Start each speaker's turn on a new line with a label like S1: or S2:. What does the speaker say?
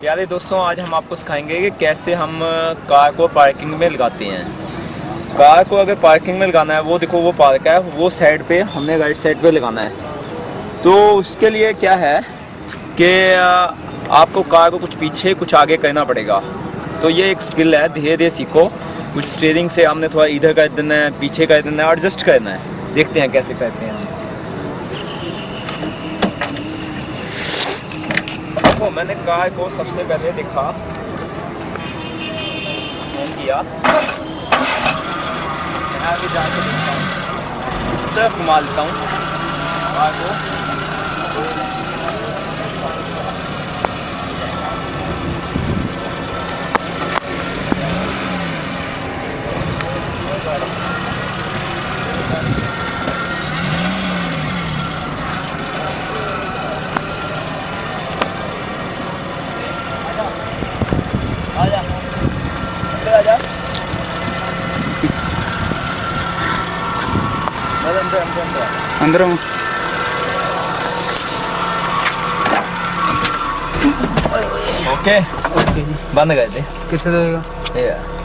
S1: प्यारे दोस्तों, आज हम आपको सिखाएँगे कि कैसे हम कार को पार्किंग में लगाते हैं। कार को अगर पार्किंग में लगाना है, वो देखो, वो पार्क है, वो साइड पे, हमने राइट साइड पे लगाना है। तो उसके लिए क्या है कि आपको कार को कुछ पीछे, कुछ आगे करना पड़ेगा। तो ये एक स्किल है धीरे धीरे सीखो। कुछ स्टेयरिंग से हमने थोड़ा इधर कर देना है, पीछे कर देना है एडजस्ट करना है। देखते हैं कैसे करते हैं देखो, मैंने गाय को सबसे पहले देखा। फ़ोन किया। मैं आगे जाके देखता हूँ। इस घुमा लेता हूँ। गाय को 아니야. 들어가자.
S2: 안
S1: 들어,
S2: 안
S1: 들어, 안
S2: 들어.
S1: 오케이. 오케이. 만나가야 돼. 끝으로. 예.